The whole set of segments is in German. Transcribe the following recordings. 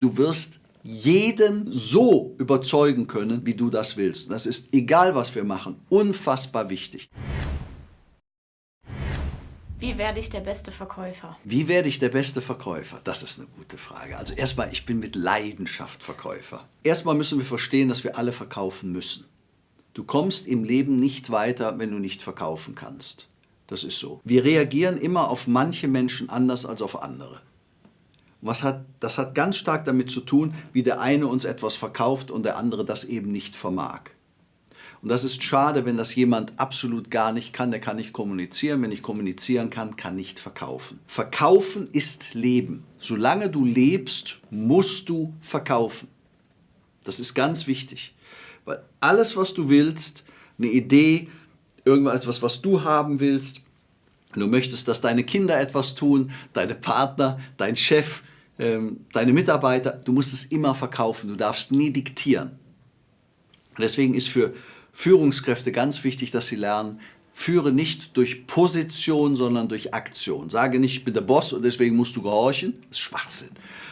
Du wirst jeden so überzeugen können, wie du das willst. Das ist, egal was wir machen, unfassbar wichtig. Wie werde ich der beste Verkäufer? Wie werde ich der beste Verkäufer? Das ist eine gute Frage. Also erstmal, ich bin mit Leidenschaft Verkäufer. Erstmal müssen wir verstehen, dass wir alle verkaufen müssen. Du kommst im Leben nicht weiter, wenn du nicht verkaufen kannst. Das ist so. Wir reagieren immer auf manche Menschen anders als auf andere. Was hat, das hat ganz stark damit zu tun, wie der eine uns etwas verkauft und der andere das eben nicht vermag. Und das ist schade, wenn das jemand absolut gar nicht kann. Der kann nicht kommunizieren. Wenn ich kommunizieren kann, kann nicht verkaufen. Verkaufen ist Leben. Solange du lebst, musst du verkaufen. Das ist ganz wichtig. Weil alles, was du willst, eine Idee, irgendwas, was du haben willst, du möchtest, dass deine Kinder etwas tun, deine Partner, dein Chef, ähm, deine Mitarbeiter, du musst es immer verkaufen, du darfst nie diktieren. Deswegen ist für Führungskräfte ganz wichtig, dass sie lernen, führe nicht durch Position, sondern durch Aktion. Sage nicht, ich bin der Boss und deswegen musst du gehorchen, das ist Schwachsinn.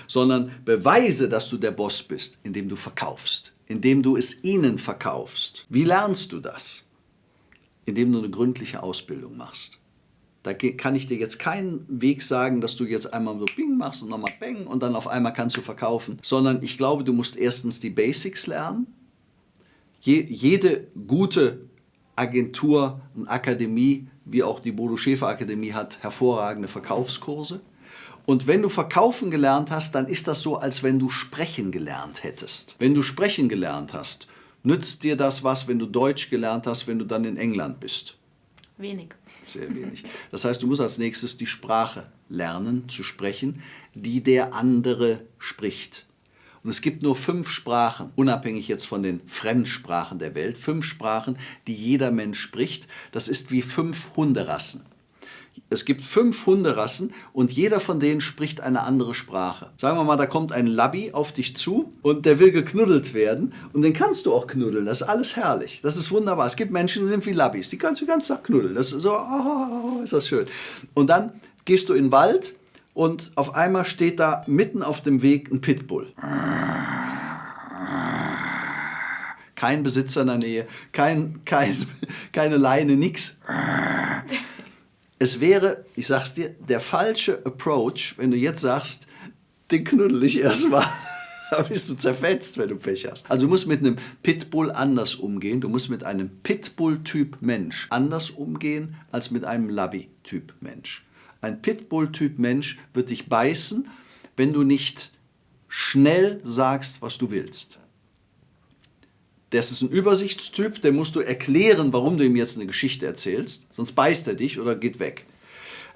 Sondern beweise, dass du der Boss bist, indem du verkaufst, indem du es ihnen verkaufst. Wie lernst du das? Indem du eine gründliche Ausbildung machst. Da kann ich dir jetzt keinen Weg sagen, dass du jetzt einmal so Bing machst und nochmal Bang und dann auf einmal kannst du verkaufen. Sondern ich glaube, du musst erstens die Basics lernen. Je, jede gute Agentur und Akademie, wie auch die Bodo Schäfer Akademie, hat hervorragende Verkaufskurse. Und wenn du verkaufen gelernt hast, dann ist das so, als wenn du sprechen gelernt hättest. Wenn du sprechen gelernt hast, nützt dir das was, wenn du Deutsch gelernt hast, wenn du dann in England bist? Wenig. Sehr wenig. Das heißt, du musst als nächstes die Sprache lernen zu sprechen, die der andere spricht. Und es gibt nur fünf Sprachen, unabhängig jetzt von den Fremdsprachen der Welt, fünf Sprachen, die jeder Mensch spricht. Das ist wie fünf Hunderassen es gibt fünf Hunderassen und jeder von denen spricht eine andere Sprache. Sagen wir mal, da kommt ein Labby auf dich zu und der will geknuddelt werden und den kannst du auch knuddeln. Das ist alles herrlich. Das ist wunderbar. Es gibt Menschen, die sind wie Labbys, die kannst du ganz Tag knuddeln. Das ist so, oh, ist das schön. Und dann gehst du in den Wald und auf einmal steht da mitten auf dem Weg ein Pitbull. Kein Besitzer in der Nähe, kein, kein, keine Leine, nix es wäre, ich sag's dir, der falsche Approach, wenn du jetzt sagst, den knuddel ich erstmal. Da bist du zerfetzt, wenn du Pech hast. Also du musst mit einem Pitbull anders umgehen. Du musst mit einem Pitbull-Typ Mensch anders umgehen als mit einem Labby-Typ Mensch. Ein Pitbull-Typ Mensch wird dich beißen, wenn du nicht schnell sagst, was du willst. Das ist ein Übersichtstyp, der musst du erklären, warum du ihm jetzt eine Geschichte erzählst, sonst beißt er dich oder geht weg.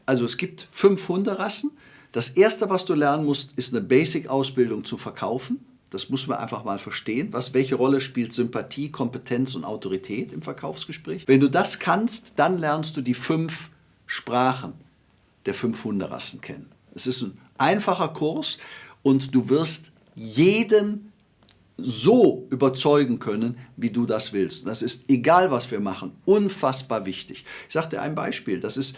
Also es gibt fünf Hunderassen. Das erste, was du lernen musst, ist eine Basic-Ausbildung zu verkaufen. Das muss man einfach mal verstehen. Was, welche Rolle spielt Sympathie, Kompetenz und Autorität im Verkaufsgespräch? Wenn du das kannst, dann lernst du die fünf Sprachen der fünf Hunderassen kennen. Es ist ein einfacher Kurs und du wirst jeden so überzeugen können, wie du das willst. Das ist, egal was wir machen, unfassbar wichtig. Ich sage dir ein Beispiel, das ist,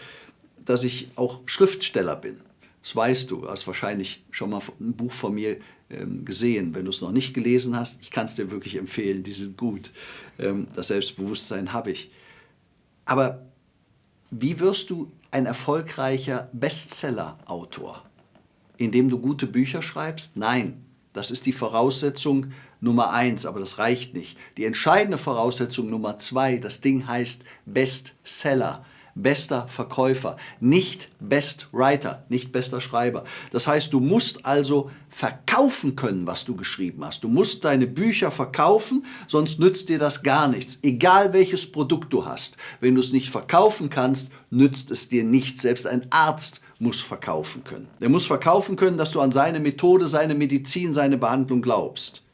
dass ich auch Schriftsteller bin. Das weißt du, du hast wahrscheinlich schon mal ein Buch von mir ähm, gesehen. Wenn du es noch nicht gelesen hast, ich kann es dir wirklich empfehlen, die sind gut. Ähm, das Selbstbewusstsein habe ich. Aber wie wirst du ein erfolgreicher Bestseller-Autor? Indem du gute Bücher schreibst? Nein, das ist die Voraussetzung Nummer eins, aber das reicht nicht. Die entscheidende Voraussetzung Nummer zwei, das Ding heißt Bestseller, bester Verkäufer, nicht Best Writer, nicht bester Schreiber. Das heißt, du musst also verkaufen können, was du geschrieben hast. Du musst deine Bücher verkaufen, sonst nützt dir das gar nichts. Egal welches Produkt du hast. Wenn du es nicht verkaufen kannst, nützt es dir nichts. Selbst ein Arzt muss verkaufen können. Er muss verkaufen können, dass du an seine Methode, seine Medizin, seine Behandlung glaubst.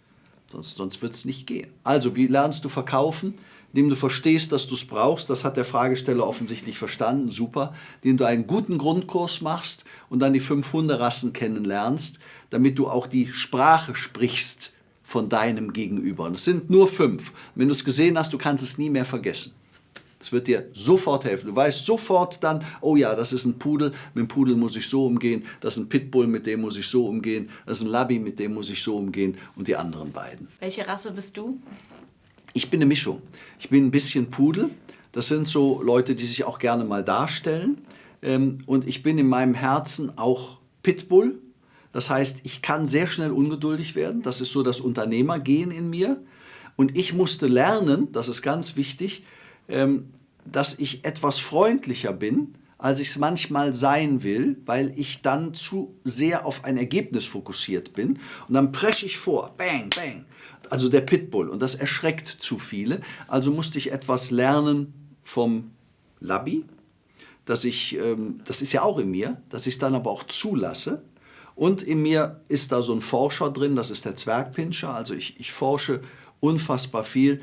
Sonst, sonst wird es nicht gehen. Also, wie lernst du verkaufen? Indem du verstehst, dass du es brauchst, das hat der Fragesteller offensichtlich verstanden, super. Indem du einen guten Grundkurs machst und dann die fünf Hunderassen kennenlernst, damit du auch die Sprache sprichst von deinem Gegenüber. Und es sind nur fünf. Wenn du es gesehen hast, du kannst es nie mehr vergessen. Das wird dir sofort helfen. Du weißt sofort dann, oh ja, das ist ein Pudel, mit dem Pudel muss ich so umgehen, das ist ein Pitbull, mit dem muss ich so umgehen, das ist ein Labby, mit dem muss ich so umgehen und die anderen beiden. Welche Rasse bist du? Ich bin eine Mischung. Ich bin ein bisschen Pudel. Das sind so Leute, die sich auch gerne mal darstellen. Ähm, und ich bin in meinem Herzen auch Pitbull. Das heißt, ich kann sehr schnell ungeduldig werden. Das ist so das Unternehmergehen in mir. Und ich musste lernen, das ist ganz wichtig, dass ich etwas freundlicher bin, als ich es manchmal sein will, weil ich dann zu sehr auf ein Ergebnis fokussiert bin. Und dann presche ich vor, bang, bang. Also der Pitbull. Und das erschreckt zu viele. Also musste ich etwas lernen vom Labby, dass ich, ähm, das ist ja auch in mir, dass ich es dann aber auch zulasse. Und in mir ist da so ein Forscher drin, das ist der Zwergpinscher. Also ich, ich forsche unfassbar viel.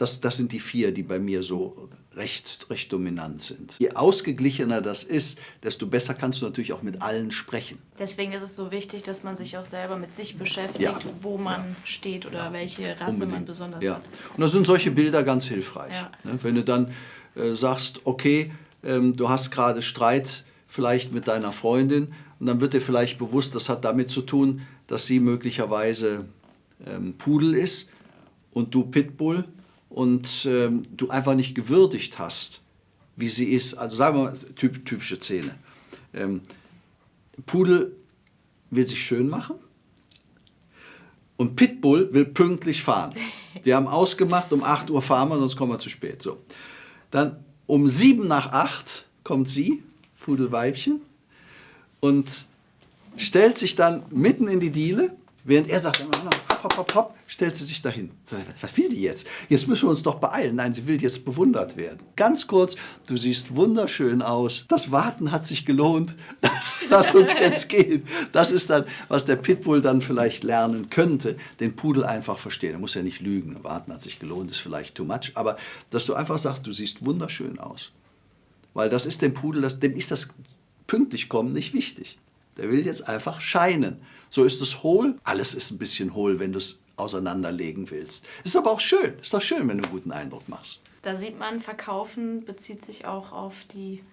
Das, das sind die vier, die bei mir so recht, recht dominant sind. Je ausgeglichener das ist, desto besser kannst du natürlich auch mit allen sprechen. Deswegen ist es so wichtig, dass man sich auch selber mit sich beschäftigt, Ja. wo man steht oder welche Rasse man Unbedingt. besonders ja. hat. Und da sind solche Bilder ganz hilfreich. Ja. Ne? Wenn du dann äh, sagst, okay, ähm, du hast gerade Streit vielleicht mit deiner Freundin und dann wird dir vielleicht bewusst, das hat damit zu tun, dass sie möglicherweise ähm, Pudel ist und du Pitbull und ähm, du einfach nicht gewürdigt hast, wie sie ist. Also sagen wir mal, typ, typische Szene. Ähm, Pudel will sich schön machen und Pitbull will pünktlich fahren. Die haben ausgemacht, um 8 Uhr fahren wir, sonst kommen wir zu spät. So. Dann um 7 nach 8 kommt sie, Pudelweibchen, und stellt sich dann mitten in die Diele, während er sagt, hopp, hopp, hopp, hopp, stellt sie sich dahin. Was will die jetzt? Jetzt müssen wir uns doch beeilen. Nein, sie will jetzt bewundert werden. Ganz kurz, du siehst wunderschön aus. Das Warten hat sich gelohnt. Lass uns jetzt gehen. Das ist dann, was der Pitbull dann vielleicht lernen könnte, den Pudel einfach verstehen. Er muss ja nicht lügen. Warten hat sich gelohnt, ist vielleicht too much. Aber dass du einfach sagst, du siehst wunderschön aus. Weil das ist dem Pudel, das, dem ist das pünktlich kommen nicht wichtig. Der will jetzt einfach scheinen. So ist es hohl. Alles ist ein bisschen hohl, wenn du es auseinanderlegen willst. Ist aber auch schön. Ist doch schön, wenn du einen guten Eindruck machst. Da sieht man, Verkaufen bezieht sich auch auf die,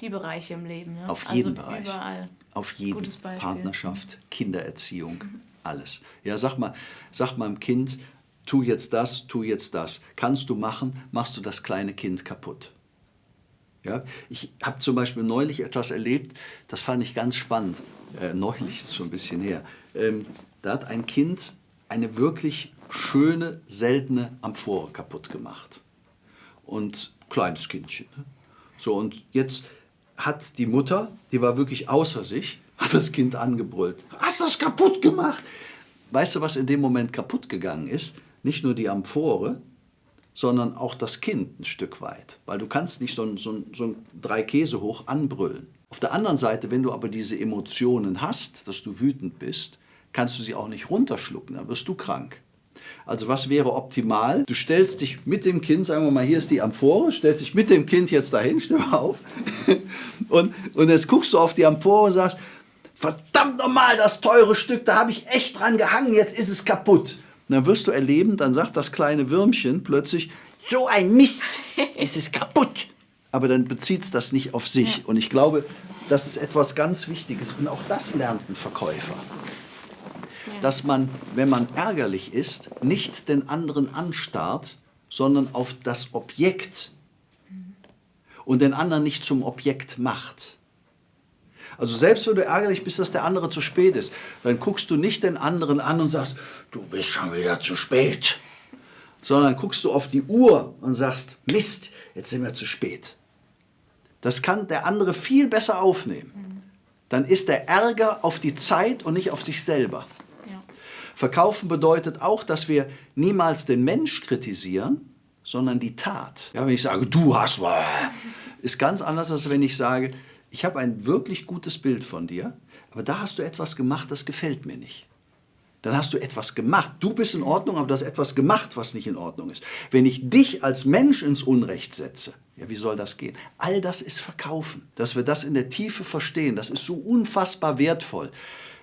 die Bereiche im Leben. Ne? Auf jeden also Bereich. Überall. Auf jeden. Gutes Beispiel. Partnerschaft, Kindererziehung, alles. Ja, sag mal, sag mal dem Kind, tu jetzt das, tu jetzt das. Kannst du machen, machst du das kleine Kind kaputt. Ja, ich habe zum Beispiel neulich etwas erlebt, das fand ich ganz spannend. Äh, neulich ist schon ein bisschen her. Ähm, da hat ein Kind eine wirklich schöne, seltene Amphore kaputt gemacht. Und kleines Kindchen. Ne? So, und jetzt hat die Mutter, die war wirklich außer sich, hat das Kind angebrüllt. Hast das kaputt gemacht? Weißt du, was in dem Moment kaputt gegangen ist? Nicht nur die Amphore, sondern auch das Kind ein Stück weit. Weil du kannst nicht so ein, so ein, so ein drei Käse hoch anbrüllen. Auf der anderen Seite, wenn du aber diese Emotionen hast, dass du wütend bist, kannst du sie auch nicht runterschlucken, dann wirst du krank. Also was wäre optimal? Du stellst dich mit dem Kind, sagen wir mal, hier ist die Amphore, stellst dich mit dem Kind jetzt dahin, stell mal auf. Und, und jetzt guckst du auf die Amphore und sagst, verdammt nochmal, das teure Stück, da habe ich echt dran gehangen, jetzt ist es kaputt. Und dann wirst du erleben, dann sagt das kleine Würmchen plötzlich, so ein Mist, es ist kaputt. Aber dann bezieht es das nicht auf sich. Und ich glaube, das ist etwas ganz Wichtiges. Und auch das lernt ein Verkäufer. Dass man, wenn man ärgerlich ist, nicht den anderen anstarrt, sondern auf das Objekt und den anderen nicht zum Objekt macht. Also selbst wenn du ärgerlich bist, dass der andere zu spät ist, dann guckst du nicht den anderen an und sagst, du bist schon wieder zu spät. Sondern guckst du auf die Uhr und sagst, Mist, jetzt sind wir zu spät. Das kann der andere viel besser aufnehmen. Dann ist der Ärger auf die Zeit und nicht auf sich selber. Ja. Verkaufen bedeutet auch, dass wir niemals den Mensch kritisieren, sondern die Tat. Ja, wenn ich sage, du hast, ist ganz anders, als wenn ich sage, ich habe ein wirklich gutes Bild von dir, aber da hast du etwas gemacht, das gefällt mir nicht. Dann hast du etwas gemacht. Du bist in Ordnung, aber du hast etwas gemacht, was nicht in Ordnung ist. Wenn ich dich als Mensch ins Unrecht setze, ja, wie soll das gehen? All das ist Verkaufen. Dass wir das in der Tiefe verstehen, das ist so unfassbar wertvoll.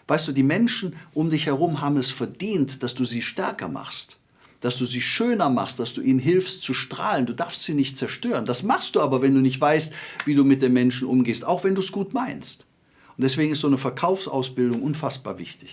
Weißt du, die Menschen um dich herum haben es verdient, dass du sie stärker machst. Dass du sie schöner machst, dass du ihnen hilfst zu strahlen. Du darfst sie nicht zerstören. Das machst du aber, wenn du nicht weißt, wie du mit den Menschen umgehst, auch wenn du es gut meinst. Und deswegen ist so eine Verkaufsausbildung unfassbar wichtig.